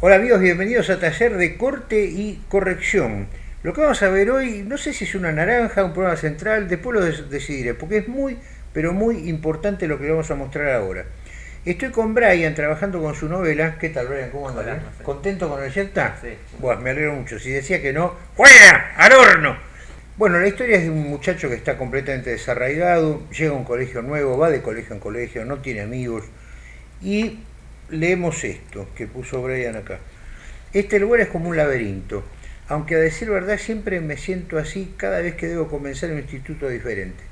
Hola amigos, bienvenidos a Taller de Corte y Corrección. Lo que vamos a ver hoy, no sé si es una naranja, un programa central, después lo decidiré, porque es muy, pero muy importante lo que vamos a mostrar ahora. Estoy con Brian trabajando con su novela. ¿Qué tal, Brian? ¿Cómo andas? ¿Contento con el Yelta? Sí. Bueno, me alegro mucho. Si decía que no, ¡fuera! ¡Al horno! Bueno, la historia es de un muchacho que está completamente desarraigado, llega a un colegio nuevo, va de colegio en colegio, no tiene amigos y leemos esto que puso Brian acá. Este lugar es como un laberinto, aunque a decir verdad siempre me siento así cada vez que debo comenzar un instituto diferente.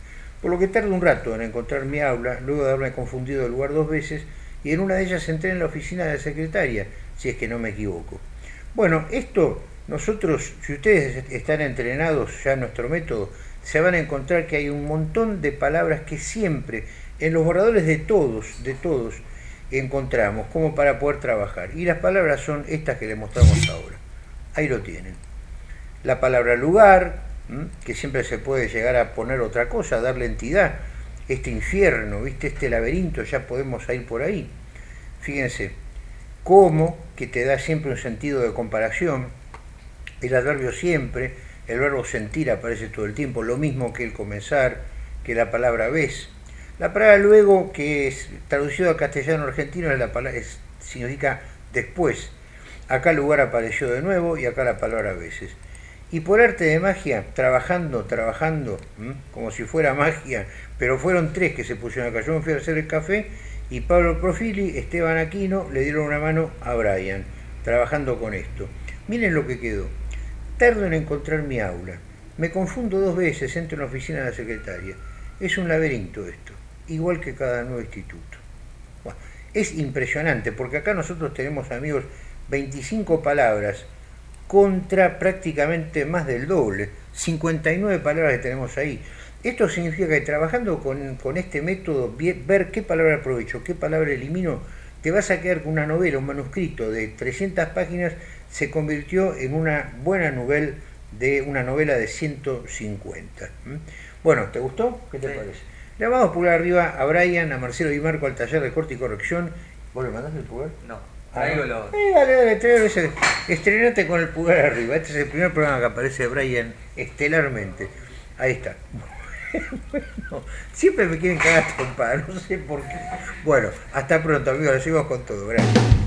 Por lo que tardo un rato en encontrar mi aula, luego de haberme confundido el lugar dos veces, y en una de ellas entré en la oficina de la secretaria, si es que no me equivoco. Bueno, esto nosotros, si ustedes están entrenados ya en nuestro método, se van a encontrar que hay un montón de palabras que siempre, en los borradores de todos, de todos, encontramos como para poder trabajar. Y las palabras son estas que le mostramos ahora. Ahí lo tienen. La palabra lugar, que siempre se puede llegar a poner otra cosa, darle entidad. Este infierno, ¿viste? este laberinto, ya podemos ir por ahí. Fíjense, como, que te da siempre un sentido de comparación. El adverbio siempre, el verbo sentir aparece todo el tiempo, lo mismo que el comenzar, que la palabra ves la palabra luego, que es traducido a castellano argentino, es la palabra, significa después. Acá el lugar apareció de nuevo y acá la palabra a veces. Y por arte de magia, trabajando, trabajando, como si fuera magia, pero fueron tres que se pusieron acá. Yo me fui a hacer el café y Pablo Profili, Esteban Aquino, le dieron una mano a Brian, trabajando con esto. Miren lo que quedó. Tardo en encontrar mi aula. Me confundo dos veces, entro en la oficina de la secretaria. Es un laberinto esto igual que cada nuevo instituto. es impresionante, porque acá nosotros tenemos, amigos, 25 palabras contra prácticamente más del doble, 59 palabras que tenemos ahí. Esto significa que trabajando con, con este método, ver qué palabra aprovecho, qué palabra elimino, te vas a quedar con una novela, un manuscrito de 300 páginas, se convirtió en una buena novela de una novela de 150. Bueno, ¿te gustó? ¿Qué te parece? Le vamos a pulgar arriba a Brian, a Marcelo y Marco al taller de corte y corrección. ¿Vos le mandaste el pulgar? No, traigo ah, los... Eh, dale, dale, traigo ese. Estrenate con el pulgar arriba. Este es el primer programa que aparece Brian estelarmente. Ahí está. Bueno, siempre me quieren cagar trompada, no sé por qué. Bueno, hasta pronto amigos, lo seguimos con todo. Gracias.